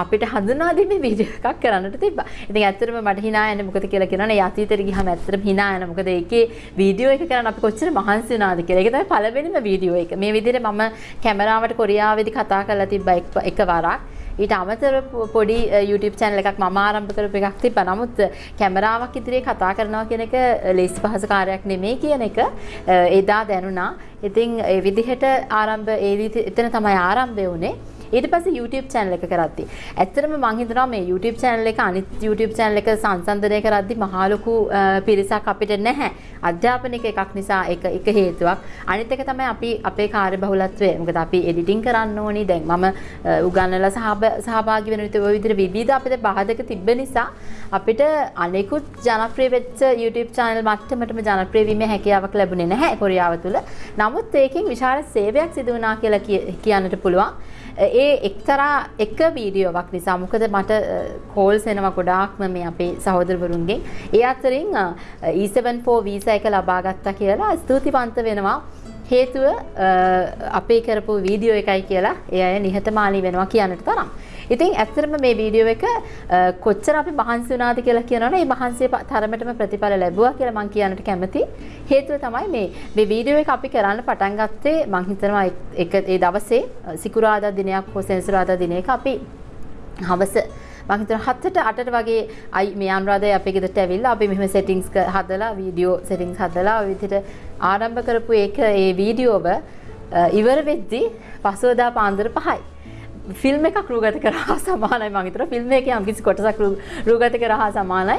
අපිට හඳුනා දෙන්නේ වීඩියෝ එකක් කරන්නට තිබ්බා. ඉතින් ඇත්තටම මට hina යන්නේ මොකද කියලා කියනවනේ අතීතෙට ගියාම ඇත්තටම hina යන මොකද ඒකේ වීඩියෝ එක කරන්න අපි කොච්චර මහන්සි වුණාද කියලා. ඒක තමයි පළවෙනිම වීඩියෝ එක. මේ විදිහට මම කැමරාවට කොරියාවේදී කතා කරලා තිබ්බා එක වරක්. ඊට අමතර පොඩි YouTube channel එකක් මම ආරම්භ කරපු එකක් තිබ්බා. නමුත් කැමරාවක් ඉදිරියේ කතා කරනවා කියන එක ලේසි පහසු කාර්යයක් නෙමෙයි කියන එක එදා දැනුණා. ඉතින් ඒ විදිහට ආරම්භ ඒ එතන තමයි ආරම්භය වුණේ. ඊට පස්සේ YouTube channel එක කරද්දි ඇත්තටම මම හිතනවා මේ YouTube channel එක අනිත් YouTube channel එක සංසන්දනය කරද්දි මහා ලොකු පිරිසක් අපිට නැහැ. අධ්‍යාපනික එකක් නිසා එක එක හේතුවක්. අනිත් එක තමයි අපි අපේ කාර්යබහුලත්වය. මොකද අපි එඩිටිං කරන්න ඕනි. දැන් මම උගන්වලා සහභාගී වෙන විදිහට ওই විදිහට විවිධ අපිට බාධක තිබ්බ නිසා අපිට අනෙකුත් ජනප්‍රිය වෙච්ච YouTube channel මට්ටමටම ජනප්‍රිය වීමේ හැකියාවක් ලැබුණේ නැහැ කොරියාව තුල. නමුත් ඒකෙන් විශාල සේවයක් සිදු වුණා කියලා කියන්නට පුළුවන්. ඒ එක්තරා එක වීඩියෝවක් නිසා මොකද මට කෝල්ස් එනවා ගොඩාක්ම මේ අපේ සහෝදරවරුන්ගෙන් ඒ අතරින් E74 වීසා එක ලබා ගත්තා කියලා ස්තුතිවන්ත වෙනවා හේතුව අපේ කරපු වීඩියෝ එකයි කියලා ඒ අය නිහතමානී වෙනවා කියන්නට තරම්. ඉතින් ඇත්තටම මේ වීඩියෝ එක කොච්චර අපි මහන්සි වුණාද කියලා කියනවනේ මේ මහන්සිය තරමටම ප්‍රතිඵල ලැබුවා කියලා මම කියන්නට කැමතියි. හේතුව තමයි මේ මේ වීඩියෝ එක අපි කරන්න පටන් ගත්තේ මම හිතනවා එක ඒ දවසේ සිකුරාදා දිනයක් හෝ සෙනසුරාදා දිනයක අපි හවස මම හිතනවා 7ට 8ට වගේ අයි මේ අනුරාධය අපේ ගෙදරට ඇවිල්ලා අපි මෙහෙම සෙටින්ග්ස් හදලා වීඩියෝ සෙටින්ග්ස් හදලා ඔය විදිහට ආරම්භ කරපු එක ඒ වීඩියෝව ඉවර වෙද්දී පසුවදා පාන්දර 5යි. ෆිල්ම් එකක් රූගත කරහා සමානයි මම හිතනවා. ෆිල්ම් එකේ යම් කිසි කොටසක් රූගත කරහා සමානයි.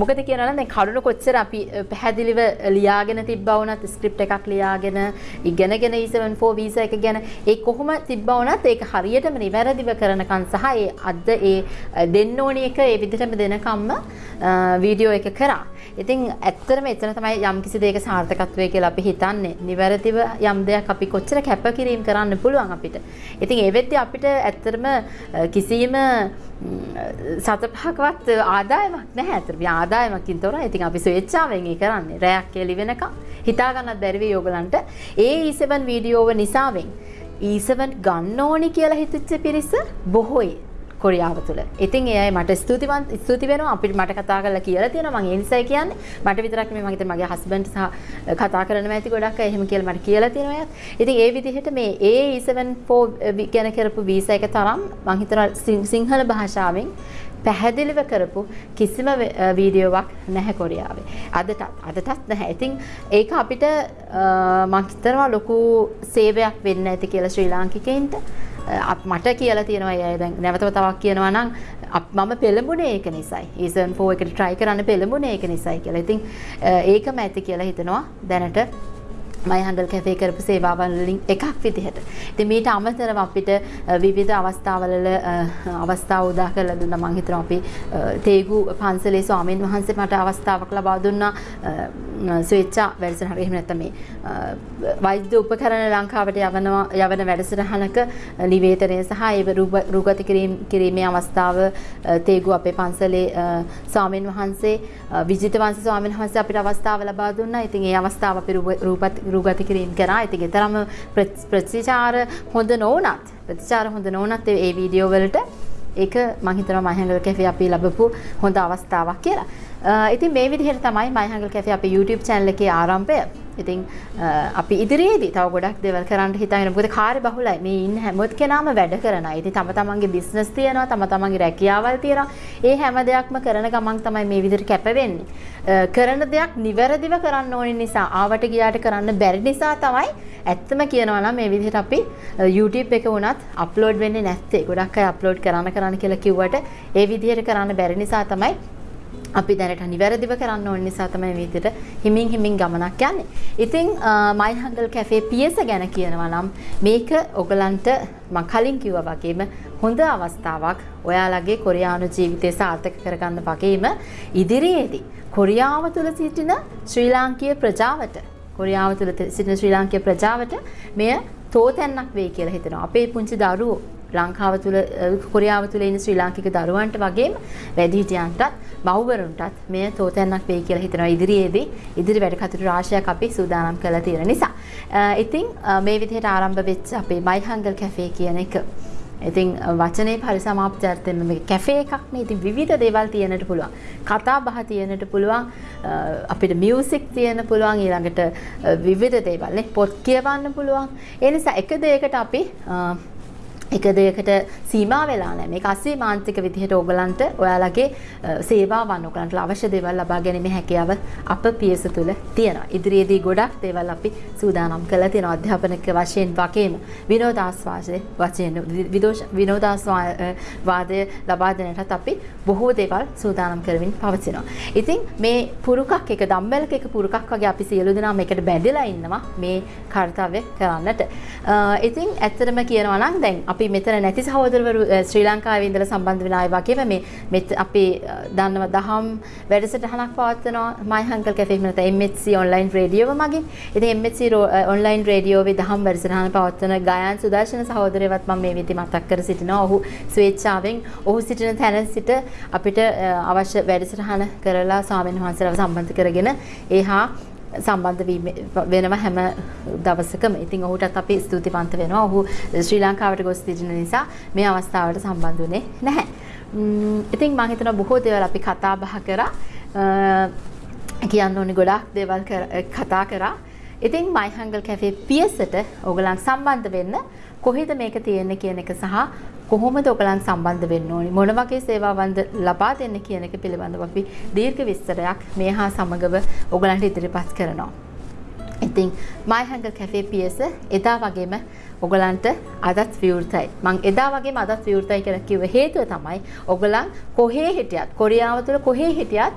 මොකද කියනවා නම් දැන් කරුණ කොච්චර අපි පැහැදිලිව ලියාගෙන තිබ්බා වුණත් ස්ක්‍රිප්ට් එකක් ලියාගෙන ඉගෙනගෙන E74 වීසා එක ගැන ඒ කොහොම තිබ්බා වුණත් ඒක හරියටම නිවැරදිව කරනකන් සහ ඒ අද ඒ දෙන්න ඕනි එක ඒ විදිහටම දෙනකම්ම වීඩියෝ එක කරා. ඉතින් ඇත්තටම එතන තමයි යම් කිසි දෙයක සාර්ථකත්වය කියලා අපි හිතන්නේ. නිවැරදිව යම් දෙයක් අපි කොච්චර කැපකිරීම කරන්න පුළුවන් අපිට. ඉතින් ඒ වෙද්දී අපිට ඇත්තටම කිසිම සතපහකවත් ආදායමක් නැහැ. ඇත්තට ආදායමකින් තොරයි. ඉතින් අපි ස්වේච්ඡාවෙන් ඒ කරන්නේ. රැයක් එළි වෙනකම් හිතා ගන්නත් බැරි වෙයි ඕගලන්ට. ඒ E7 වීඩියෝව නිසාවෙන් E7 ගන්න ඕනි කියලා හිතච්ච පිරිස බොහෝයි. කොරියාව තුළ. ඉතින් ඒ අය මට ස්තුතිවන්ත ස්තුති වෙනවා අපිට මට කතා කරලා කියලා තියෙනවා මම ඒ නිසායි කියන්නේ. මට විතරක් නෙමෙයි මගේ මගේ හස්බන්ඩ් සහ කතා කරන්න ඇති ගොඩක් අය එහෙම කියලා මට කියලා තියෙනවා එයාත්. ඉතින් ඒ විදිහට මේ AE74 ගැන කරපු වීසා එක තරම් මම හිතනවා සිංහල භාෂාවෙන් පැහැදිලිව කරපු කිසිම වීඩියෝවක් නැහැ කොරියාවේ. අදටත් අදටත් නැහැ. ඉතින් ඒක අපිට මම හිතනවා ලොකු සේවයක් වෙන්න ඇති කියලා ශ්‍රී ලාංකිකයින්ට. මට කියලා තියෙනවා අය දැන් නැවතව තවක් කියනවා නම් මම පෙළඹුණේ ඒක නිසායි. ඊසන් 4 එකට try කරන්න පෙළඹුණේ ඒක නිසායි කියලා. ඉතින් ඒකම ඇති කියලා හිතනවා දැනට මයි හඬල් කැෆේ කරපු සේවාවන් වලින් එකක් විදිහට. ඉතින් මීට අමතරව අපිට විවිධ අවස්ථාවල අවස්ථා උදා කරලා දුන්නා මම හිතනවා අපි තේගු පන්සලේ ස්වාමීන් වහන්සේ මට අවස්ථාවක් ලබා දුන්නා ස්වේච්ඡා වැඩසටහන එහෙම නැත්නම් මේ වෛද්‍ය උපකරණ ලංකාවට යවනවා යවන වැඩසටහනක නිවේදනය සහ ඒ රූගත කිරීමේ අවස්ථාව තේගු අපේ පන්සලේ ස්වාමීන් වහන්සේ විජිත වංශ ස්වාමීන් වහන්සේ අපිට අවස්ථාව ලබා දුන්නා. ඉතින් ඒ අවස්ථාව අපි රූපත් රුගත කිරීම කරා ඉතින් තරම ප්‍රතිචාර හොඳ නොවනත් ප්‍රතිචාර හොඳ නොවනත් ඒ වීඩියෝ වලට ඒක මම හිතනවා මහංගල කැෆේ අපි ලැබපු හොඳ අවස්ථාවක් කියලා. ඉතින් මේ විදිහට තමයි මහංගල කැෆේ අපේ YouTube channel එකේ ආරම්භය. ඉතින් අපි ඉදිරියේදී තව ගොඩක් දේවල් කරන්න හිතාගෙන මොකද කාර්ය බහුලයි. මේ ඉන්න හැම කෙනාම වැඩ කරන අය. ඉතින් තම තමන්ගේ බිස්නස් තියෙනවා, තම තමන්ගේ රැකියාවල් තියෙනවා. ඒ හැම දෙයක්ම කරන ගමන් තමයි මේ විදිහට කැප වෙන්නේ. කරන දෙයක් නිවැරදිව කරන්න ඕන නිසා ආවට ගියාට කරන්න බැරි නිසා තමයි ඇත්තම කියනවා නම් මේ විදිහට අපි YouTube එක වුණත් අප්ලෝඩ් වෙන්නේ නැත්තේ. ගොඩක් අය අප්ලෝඩ් කරන්න කරන්න කියලා කිව්වට ඒ විදිහට කරන්න බැරි නිසා තමයි අපි දැනට නිවැරදිව කරන්න ඕන නිසා තමයි මේ විදිහට හිමින් හිමින් ගමනක් යන්නේ. ඉතින් මයි හංගල් කැෆේ පියස ගැන කියනවා නම් මේක ඔයගලන්ට මම කලින් කිව්වා වගේම හොඳ අවස්ථාවක් ඔයාලගේ කොරියානු ජීවිතය සාර්ථක කරගන්න වගේම ඉදිරියේදී කොරියාව තුළ සිටින ශ්‍රී ලාංකීය ප්‍රජාවට කොරියාව තුළ සිටින ශ්‍රී ලාංකීය ප්‍රජාවට මෙය තෝතැන්නක් වෙයි කියලා හිතනවා. අපේ පුංචි දරුවෝ ලංකාව තුළ කොරියාව තුළ ඉන්න ශ්‍රී ලාංකික දරුවන්ට වගේම වැඩිහිටියන්ටත් මව්වරුන්ටත් මෙය තෝතැන්නක් වෙයි කියලා හිතනවා ඉදිරියේදී ඉදිරි වැඩ කටයුතු රාශියක් අපි සූදානම් කරලා තියෙන නිසා. ඉතින් මේ විදිහට ආරම්භ වෙච්ච අපේ මයි හංගල් කැෆේ කියන එක ඉතින් වචනේ පරිසමාප්තියර්ථයෙන් මේ කැෆේ එකක් නේ. ඉතින් විවිධ දේවල් තියෙන්නට පුළුවන්. කතා බහ තියෙන්නට පුළුවන්. අපිට මියුසික් තියෙන්න පුළුවන්. ඊළඟට විවිධ දේවල් නේ. පොත් කියවන්න පුළුවන්. ඒ නිසා එක දෙයකට අපි එක දෙයකට සීමා වෙලා නැහැ. මේක අසීමාන්තික විදිහට ඕගලන්ට ඔයාලගේ සේවාවන් ඔයගලන්ට අවශ්‍ය දේවල් ලබා ගැනීමේ හැකියාව අප පියස තුල තියෙනවා. ඉදිරියේදී ගොඩක් දේවල් අපි සූදානම් කරලා තියෙනවා. අධ්‍යාපනික වශයෙන් වගේම විනෝදාස්වාදයේ වශයෙන් විනෝදාස්වාදය ලබා දෙන්නටත් අපි බොහෝ දේවල් සූදානම් කරමින් පවතිනවා. ඉතින් මේ පුරුකක් එක දම්බැලක එක පුරුකක් වගේ අපි සියලු දෙනා මේකට බැඳලා ඉන්නවා මේ කාර්යය කරන්නට. ඉතින් ඇත්තටම කියනවා නම් දැන් අපි මෙතන නැති සහෝදරවරු ශ්‍රී ලංකාවේ ඉඳලා සම්බන්ධ වෙන අය වගේම මේ මෙත් අපි දන්නවා දහම් වැඩසටහනක් පවත්වනවා My Uncle Cafe එකේ නැත්නම් MHC online රේඩියෝව මගින්. ඉතින් MHC online රේඩියෝවේ දහම් වැඩසටහන පවත්වන ගායන් සුදර්ශන සහෝදරයවත් මම මේ විදිහට මතක් කර සිටිනවා. ඔහු ස්වේච්ඡාවෙන් ඔහු සිටින තැන සිට අපිට අවශ්‍ය වැඩසටහන කරලා ස්වාමීන් වහන්සේලාව සම්බන්ධ කරගෙන ඒහා සම්බන්ධ වෙනවා හැම දවසකම. ඉතින් ඔහුටත් අපි ස්තුතිවන්ත වෙනවා. ඔහු ශ්‍රී ලංකාවට ගොස් සිටින නිසා මේ අවස්ථාවට සම්බන්ධ වුණේ නැහැ. ඉතින් මම හිතනවා බොහෝ දේවල් අපි කතා බහ කරා. කියන්න ඕනි ගොඩාක් දේවල් කතා කරා. ඉතින් මයි හංගල් කැෆේ පියසට ඔයගලන් සම්බන්ධ වෙන්න කොහෙද මේක තියෙන්නේ කියන එක සහ කොහොමද ඔයගලන් සම්බන්ධ වෙන්න ඕනි මොන වගේ සේවාවන්ද ලබා දෙන්න කියන එක පිළිබඳව අපි දීර්ඝ විස්තරයක් මේ හා සමගව ඔයගලන්ට ඉදිරිපත් කරනවා. ඉතින් My Hunger Cafe PS එදා වගේම ඔගලන්ට අදත් විවෘතයි. මං එදා වගේම අදත් විවෘතයි කියලා කිව්ව හේතුව තමයි ඔගලන් කොහේ හිටියත් කොරියාව තුළ කොහේ හිටියත්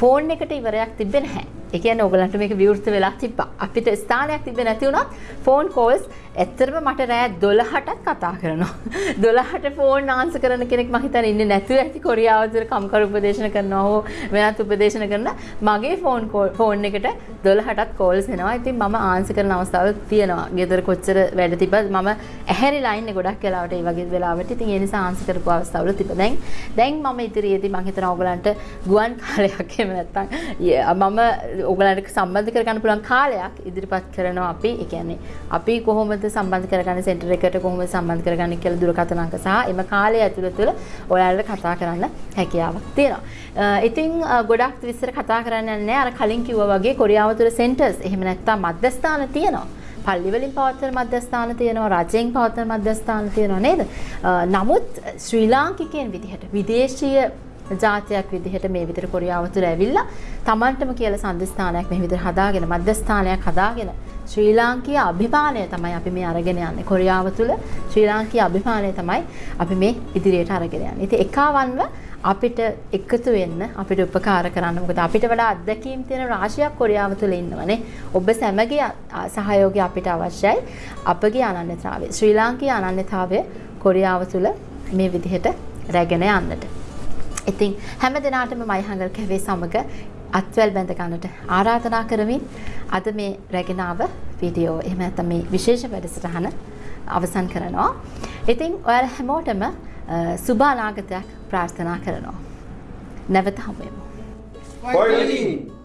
ෆෝන් එකට ඉවරයක් තිබෙන්නේ නැහැ. ඒ කියන්නේ ඔයගලන්ට මේක විවෘත වෙලා තිබ්බා. අපිට ස්ථානයක් තිබ්බේ නැති වුණත් ෆෝන් කෝල්ස් ඇත්තටම මට රෑ 12ටත් කතා කරනවා. 12ට ෆෝන් ආන්සර් කරන කෙනෙක් මම හිතන්නේ ඉන්නේ නැතුව ඇති කොරියාව තුළ කම්කරු උපදේශන කරනවා හෝ වෙනත් උපදේශන කරන මගේ ෆෝන් ෆෝන් එකට 12ටත් කෝල්ස් එනවා. ඉතින් මම ආන්සර් කරන අවස්ථාවල් තියෙනවා. ගෙදර කොච්චර වැඩ තිබ්බත් මම ඇහැරිලා ඉන්නේ ගොඩක් වෙලාවට ඒ වගේ වෙලාවට. ඉතින් ඒ නිසා ආන්සර් කරපු අවස්ථාවල තිබ්බා. දැන් දැන් මම ඉදිරියේදී මම හිතනවා ඔයගලන්ට ගුවන් කාලයක් එහෙම නැත්තම් මම ඔගලන්ට සම්බන්ධ කරගන්න පුළුවන් කාලයක් ඉදිරිපත් කරනවා අපි ඒ කියන්නේ අපි කොහොමද සම්බන්ධ කරගන්නේ සෙන්ටර් එකට කොහොමද සම්බන්ධ කරගන්නේ කියලා දුරකථන අංක සහ එම කාලය ඇතුළත තුළ ඔයාලට කතා කරන්න හැකියාවක් තියෙනවා. ඉතින් ගොඩක් විස්තර කතා කරන්න නැහැ අර කලින් කිව්වා වගේ කොරියාව තුළ සෙන්ටර්ස් එහෙම නැත්නම් මධ්‍යස්ථාන තියෙනවා. පල්ලි වලින් පවත්වන මධ්‍යස්ථාන තියෙනවා රජයෙන් පවත්වන මධ්‍යස්ථාන තියෙනවා නේද? නමුත් ශ්‍රී ලාංකිකයන් විදිහට විදේශීය ජාතියක් විදිහට මේ විදිහට කොරියාව තුළ ඇවිල්ලා Tamanටම කියලා සම්දිස්ථානයක් මේ විදිහට හදාගෙන මධ්‍යස්ථානයක් හදාගෙන ශ්‍රී ලාංකීය අභිමානය තමයි අපි මේ අරගෙන යන්නේ. කොරියාව තුළ ශ්‍රී ලාංකීය අභිමානය තමයි අපි මේ ඉදිරියට අරගෙන යන්නේ. ඉතින් එකවන්ව අපිට එකතු වෙන්න අපිට උපකාර කරන්න. මොකද අපිට වඩා අත්දැකීම් තියෙන රාශියක් කොරියාව තුළ ඉන්නවනේ. ඔබ සැමගේ සහයෝගය අපිට අවශ්‍යයි. අපගේ අනන්‍යතාවය ශ්‍රී ලාංකීය අනන්‍යතාවය කොරියාව තුළ මේ විදිහට රැගෙන යන්නට. ඉතින් හැම දිනාටම මයිහංගල් කැවේ සමග අත්වැල් බැඳ ගන්නට ආරාධනා කරමින් අද මේ රැගෙනාව වීඩියෝ එහෙම නැත්නම් මේ විශේෂ වැඩසටහන අවසන් කරනවා. ඉතින් ඔයාලා හැමෝටම සුබ අනාගතයක් ප්‍රාර්ථනා කරනවා. නැවත හමු වෙමු. Fighting!